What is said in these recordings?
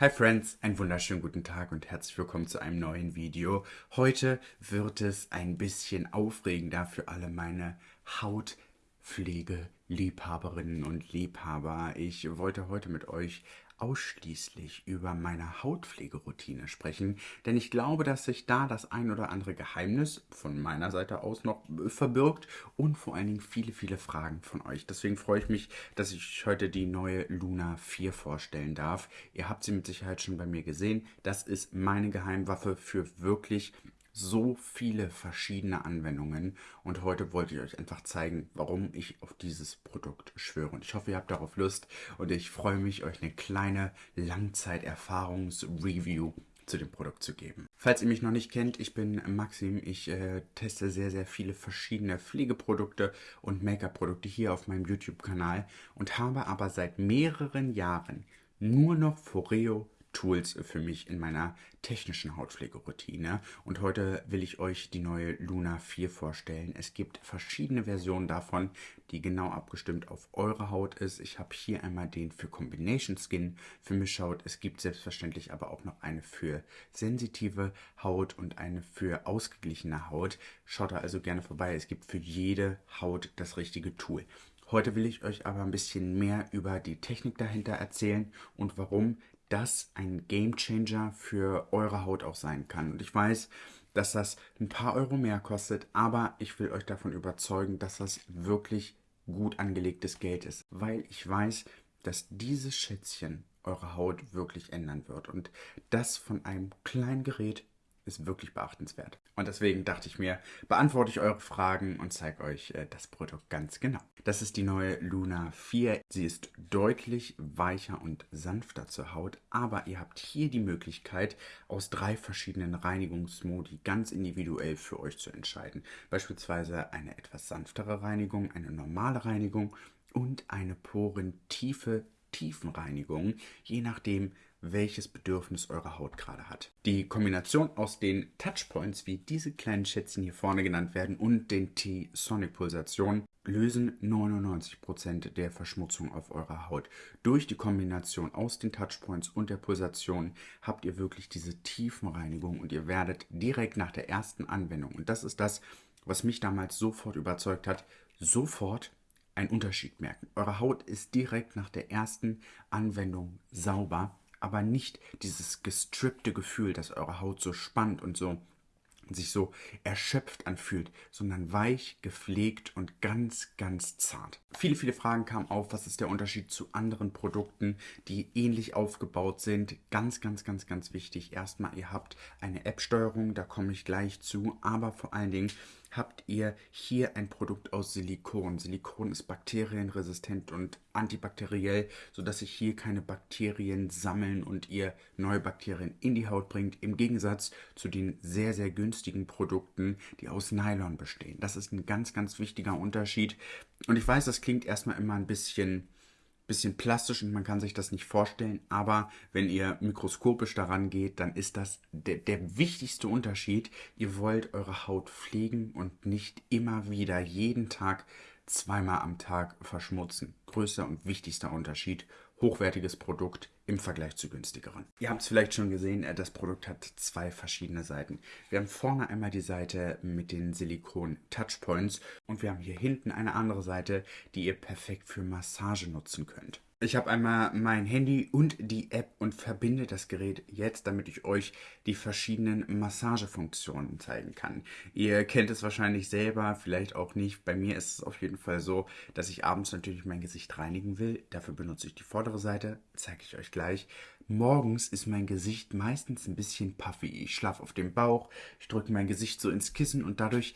Hi Friends, einen wunderschönen guten Tag und herzlich willkommen zu einem neuen Video. Heute wird es ein bisschen aufregender für alle meine Hautpflege-Liebhaberinnen und Liebhaber. Ich wollte heute mit euch ausschließlich über meine Hautpflegeroutine sprechen, denn ich glaube, dass sich da das ein oder andere Geheimnis von meiner Seite aus noch verbirgt und vor allen Dingen viele, viele Fragen von euch. Deswegen freue ich mich, dass ich heute die neue Luna 4 vorstellen darf. Ihr habt sie mit Sicherheit schon bei mir gesehen. Das ist meine Geheimwaffe für wirklich so viele verschiedene Anwendungen und heute wollte ich euch einfach zeigen, warum ich auf dieses Produkt schwöre. Und ich hoffe, ihr habt darauf Lust und ich freue mich, euch eine kleine Langzeiterfahrungsreview zu dem Produkt zu geben. Falls ihr mich noch nicht kennt, ich bin Maxim. Ich äh, teste sehr, sehr viele verschiedene Pflegeprodukte und Make-up-Produkte hier auf meinem YouTube-Kanal und habe aber seit mehreren Jahren nur noch Foreo Tools für mich in meiner technischen Hautpflegeroutine. Und heute will ich euch die neue Luna 4 vorstellen. Es gibt verschiedene Versionen davon, die genau abgestimmt auf eure Haut ist. Ich habe hier einmal den für Combination Skin für Mischhaut. Es gibt selbstverständlich aber auch noch eine für sensitive Haut und eine für ausgeglichene Haut. Schaut da also gerne vorbei. Es gibt für jede Haut das richtige Tool. Heute will ich euch aber ein bisschen mehr über die Technik dahinter erzählen und warum das ein Gamechanger für eure Haut auch sein kann. Und ich weiß, dass das ein paar Euro mehr kostet, aber ich will euch davon überzeugen, dass das wirklich gut angelegtes Geld ist, weil ich weiß, dass dieses Schätzchen eure Haut wirklich ändern wird und das von einem kleinen Gerät ist wirklich beachtenswert. Und deswegen dachte ich mir, beantworte ich eure Fragen und zeige euch äh, das Produkt ganz genau. Das ist die neue Luna 4. Sie ist deutlich weicher und sanfter zur Haut, aber ihr habt hier die Möglichkeit, aus drei verschiedenen Reinigungsmodi ganz individuell für euch zu entscheiden. Beispielsweise eine etwas sanftere Reinigung, eine normale Reinigung und eine porentiefe Tiefenreinigung, je nachdem, welches Bedürfnis eure Haut gerade hat. Die Kombination aus den Touchpoints, wie diese kleinen Schätzchen hier vorne genannt werden, und den T-Sonic-Pulsationen lösen 99% der Verschmutzung auf eurer Haut. Durch die Kombination aus den Touchpoints und der Pulsation habt ihr wirklich diese Tiefenreinigung und ihr werdet direkt nach der ersten Anwendung, und das ist das, was mich damals sofort überzeugt hat, sofort einen Unterschied merken. Eure Haut ist direkt nach der ersten Anwendung sauber aber nicht dieses gestrippte Gefühl, dass eure Haut so spannt und so sich so erschöpft anfühlt, sondern weich, gepflegt und ganz, ganz zart. Viele, viele Fragen kamen auf, was ist der Unterschied zu anderen Produkten, die ähnlich aufgebaut sind. Ganz, ganz, ganz, ganz wichtig. Erstmal, ihr habt eine App-Steuerung, da komme ich gleich zu, aber vor allen Dingen habt ihr hier ein Produkt aus Silikon. Silikon ist bakterienresistent und antibakteriell, sodass sich hier keine Bakterien sammeln und ihr neue Bakterien in die Haut bringt, im Gegensatz zu den sehr, sehr günstigen Produkten, die aus Nylon bestehen. Das ist ein ganz, ganz wichtiger Unterschied. Und ich weiß, das klingt erstmal immer ein bisschen bisschen plastisch und man kann sich das nicht vorstellen, aber wenn ihr mikroskopisch daran geht, dann ist das der, der wichtigste Unterschied. Ihr wollt eure Haut pflegen und nicht immer wieder jeden Tag zweimal am Tag verschmutzen. Größter und wichtigster Unterschied hochwertiges Produkt im Vergleich zu günstigeren. Ihr habt es vielleicht schon gesehen, äh, das Produkt hat zwei verschiedene Seiten. Wir haben vorne einmal die Seite mit den Silikon Touchpoints und wir haben hier hinten eine andere Seite, die ihr perfekt für Massage nutzen könnt. Ich habe einmal mein Handy und die App und verbinde das Gerät jetzt, damit ich euch die verschiedenen Massagefunktionen zeigen kann. Ihr kennt es wahrscheinlich selber, vielleicht auch nicht. Bei mir ist es auf jeden Fall so, dass ich abends natürlich mein Gesicht reinigen will. Dafür benutze ich die vordere Seite, zeige ich euch gleich. Morgens ist mein Gesicht meistens ein bisschen puffy. Ich schlafe auf dem Bauch, ich drücke mein Gesicht so ins Kissen und dadurch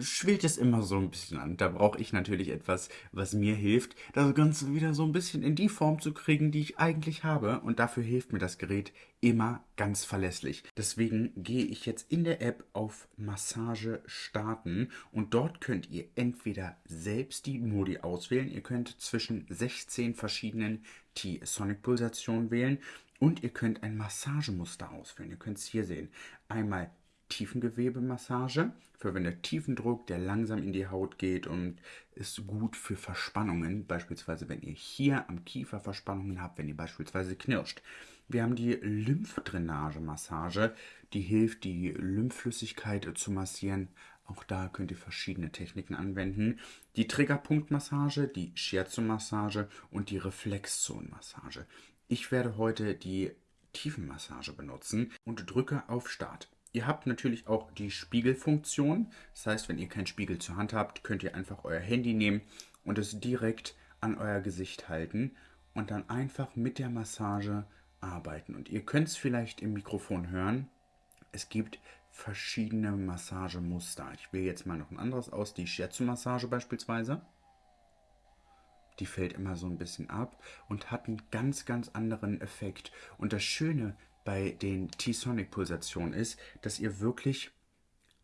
schwillt es immer so ein bisschen an. Da brauche ich natürlich etwas, was mir hilft, das Ganze wieder so ein bisschen in die Form zu kriegen, die ich eigentlich habe. Und dafür hilft mir das Gerät immer ganz verlässlich. Deswegen gehe ich jetzt in der App auf Massage starten und dort könnt ihr entweder selbst die Modi auswählen. Ihr könnt zwischen 16 verschiedenen T-Sonic-Pulsationen wählen und ihr könnt ein Massagemuster auswählen. Ihr könnt es hier sehen. Einmal Tiefengewebemassage für wenn der Tiefendruck, der langsam in die Haut geht und ist gut für Verspannungen, beispielsweise wenn ihr hier am Kiefer Verspannungen habt, wenn ihr beispielsweise knirscht. Wir haben die Lymphdrainage-Massage, die hilft, die Lymphflüssigkeit zu massieren. Auch da könnt ihr verschiedene Techniken anwenden. Die Triggerpunktmassage, die Shiatsu-Massage und die Reflexzonenmassage. Ich werde heute die Tiefenmassage benutzen und drücke auf Start. Ihr habt natürlich auch die Spiegelfunktion. Das heißt, wenn ihr keinen Spiegel zur Hand habt, könnt ihr einfach euer Handy nehmen und es direkt an euer Gesicht halten und dann einfach mit der Massage arbeiten. Und ihr könnt es vielleicht im Mikrofon hören. Es gibt verschiedene Massagemuster. Ich wähle jetzt mal noch ein anderes aus, die Shiatsu-Massage beispielsweise. Die fällt immer so ein bisschen ab und hat einen ganz, ganz anderen Effekt. Und das Schöne bei den T-Sonic-Pulsationen ist, dass ihr wirklich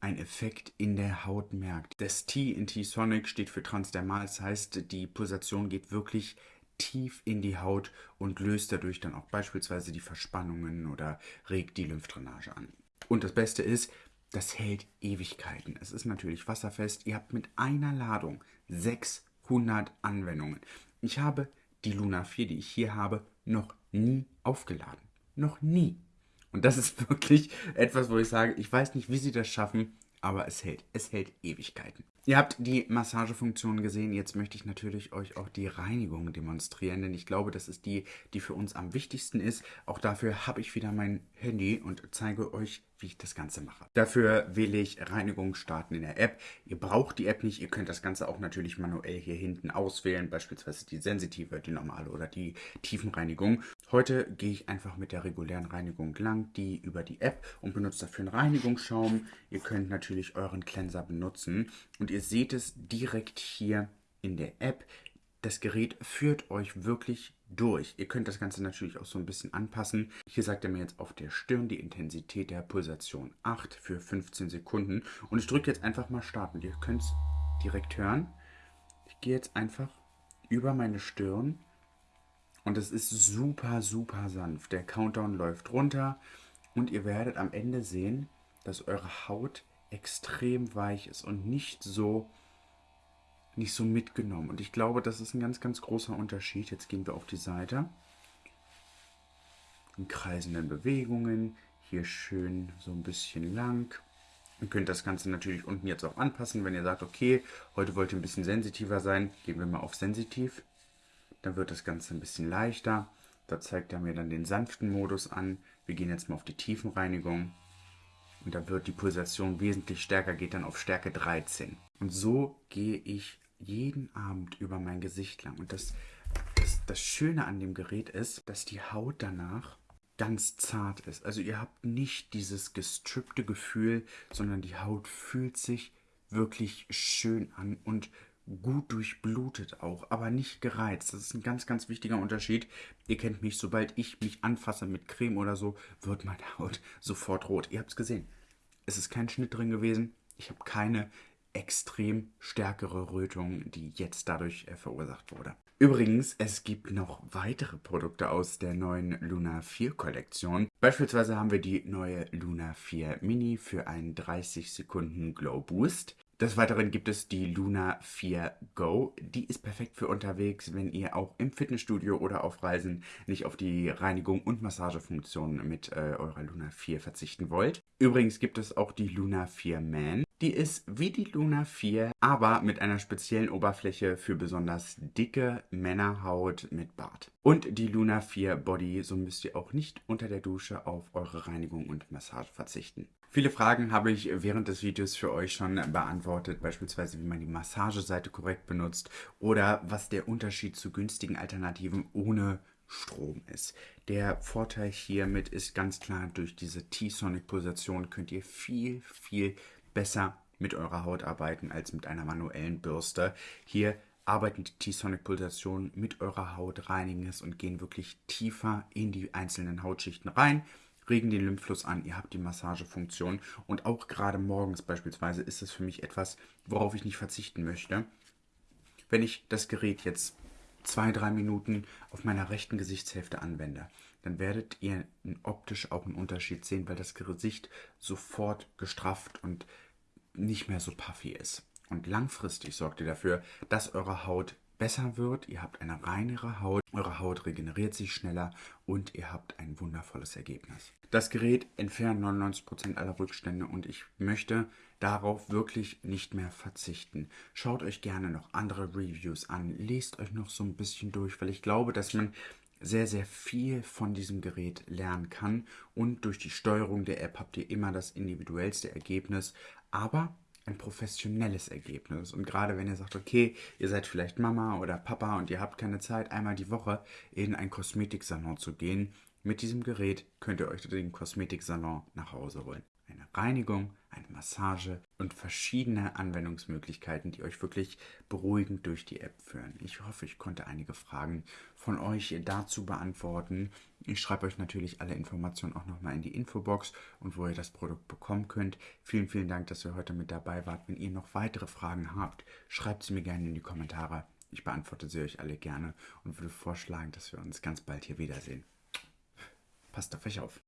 einen Effekt in der Haut merkt. Das T in T-Sonic steht für transdermal, das heißt, die Pulsation geht wirklich tief in die Haut und löst dadurch dann auch beispielsweise die Verspannungen oder regt die Lymphdrainage an. Und das Beste ist, das hält Ewigkeiten. Es ist natürlich wasserfest. Ihr habt mit einer Ladung 600 Anwendungen. Ich habe die Luna 4, die ich hier habe, noch nie aufgeladen. Noch nie. Und das ist wirklich etwas, wo ich sage, ich weiß nicht, wie sie das schaffen, aber es hält. Es hält Ewigkeiten. Ihr habt die Massagefunktion gesehen. Jetzt möchte ich natürlich euch auch die Reinigung demonstrieren, denn ich glaube, das ist die, die für uns am wichtigsten ist. Auch dafür habe ich wieder mein Handy und zeige euch, wie ich das Ganze mache. Dafür wähle ich Reinigung starten in der App. Ihr braucht die App nicht. Ihr könnt das Ganze auch natürlich manuell hier hinten auswählen, beispielsweise die sensitive, die normale oder die Tiefenreinigung. Heute gehe ich einfach mit der regulären Reinigung lang, die über die App und benutze dafür einen Reinigungsschaum. Ihr könnt natürlich euren Cleanser benutzen und ihr seht es direkt hier in der App. Das Gerät führt euch wirklich durch. Ihr könnt das Ganze natürlich auch so ein bisschen anpassen. Hier sagt er mir jetzt auf der Stirn die Intensität der Pulsation 8 für 15 Sekunden. Und ich drücke jetzt einfach mal starten. Ihr könnt es direkt hören. Ich gehe jetzt einfach über meine Stirn und es ist super, super sanft. Der Countdown läuft runter und ihr werdet am Ende sehen, dass eure Haut extrem weich ist und nicht so nicht so mitgenommen. Und ich glaube, das ist ein ganz, ganz großer Unterschied. Jetzt gehen wir auf die Seite. In kreisenden Bewegungen. Hier schön so ein bisschen lang. Ihr könnt das Ganze natürlich unten jetzt auch anpassen, wenn ihr sagt, okay, heute wollt ihr ein bisschen sensitiver sein. Gehen wir mal auf sensitiv. Dann wird das Ganze ein bisschen leichter. Da zeigt er mir dann den sanften Modus an. Wir gehen jetzt mal auf die Tiefenreinigung. Und da wird die Pulsation wesentlich stärker, geht dann auf Stärke 13. Und so gehe ich jeden Abend über mein Gesicht lang. Und das, das, das Schöne an dem Gerät ist, dass die Haut danach ganz zart ist. Also ihr habt nicht dieses gestrippte Gefühl, sondern die Haut fühlt sich wirklich schön an und gut durchblutet auch, aber nicht gereizt. Das ist ein ganz, ganz wichtiger Unterschied. Ihr kennt mich, sobald ich mich anfasse mit Creme oder so, wird meine Haut sofort rot. Ihr habt es gesehen. Es ist kein Schnitt drin gewesen. Ich habe keine extrem stärkere Rötung, die jetzt dadurch äh, verursacht wurde. Übrigens, es gibt noch weitere Produkte aus der neuen Luna 4 Kollektion. Beispielsweise haben wir die neue Luna 4 Mini für einen 30 Sekunden Glow Boost. Des Weiteren gibt es die Luna 4 Go. Die ist perfekt für unterwegs, wenn ihr auch im Fitnessstudio oder auf Reisen nicht auf die Reinigung und Massagefunktion mit äh, eurer Luna 4 verzichten wollt. Übrigens gibt es auch die Luna 4 Man. Die ist wie die Luna 4, aber mit einer speziellen Oberfläche für besonders dicke Männerhaut mit Bart. Und die Luna 4 Body, so müsst ihr auch nicht unter der Dusche auf eure Reinigung und Massage verzichten. Viele Fragen habe ich während des Videos für euch schon beantwortet, beispielsweise wie man die Massageseite korrekt benutzt oder was der Unterschied zu günstigen Alternativen ohne Strom ist. Der Vorteil hiermit ist ganz klar, durch diese T-Sonic-Pulsation könnt ihr viel, viel besser mit eurer Haut arbeiten als mit einer manuellen Bürste. Hier arbeiten die T-Sonic-Pulsationen mit eurer Haut, reinigen es und gehen wirklich tiefer in die einzelnen Hautschichten rein regen den Lymphfluss an, ihr habt die Massagefunktion und auch gerade morgens beispielsweise ist es für mich etwas, worauf ich nicht verzichten möchte. Wenn ich das Gerät jetzt zwei, drei Minuten auf meiner rechten Gesichtshälfte anwende, dann werdet ihr optisch auch einen Unterschied sehen, weil das Gesicht sofort gestrafft und nicht mehr so puffy ist. Und langfristig sorgt ihr dafür, dass eure Haut besser wird, ihr habt eine reinere Haut, eure Haut regeneriert sich schneller und ihr habt ein wundervolles Ergebnis. Das Gerät entfernt 99% aller Rückstände und ich möchte darauf wirklich nicht mehr verzichten. Schaut euch gerne noch andere Reviews an, lest euch noch so ein bisschen durch, weil ich glaube, dass man sehr, sehr viel von diesem Gerät lernen kann. Und durch die Steuerung der App habt ihr immer das individuellste Ergebnis, aber ein professionelles Ergebnis. Und gerade wenn ihr sagt, okay, ihr seid vielleicht Mama oder Papa und ihr habt keine Zeit, einmal die Woche in einen Kosmetiksalon zu gehen, mit diesem Gerät könnt ihr euch den Kosmetiksalon nach Hause holen. Eine Reinigung, eine Massage und verschiedene Anwendungsmöglichkeiten, die euch wirklich beruhigend durch die App führen. Ich hoffe, ich konnte einige Fragen von euch dazu beantworten. Ich schreibe euch natürlich alle Informationen auch nochmal in die Infobox und wo ihr das Produkt bekommen könnt. Vielen, vielen Dank, dass ihr heute mit dabei wart. Wenn ihr noch weitere Fragen habt, schreibt sie mir gerne in die Kommentare. Ich beantworte sie euch alle gerne und würde vorschlagen, dass wir uns ganz bald hier wiedersehen. Passt auf euch auf.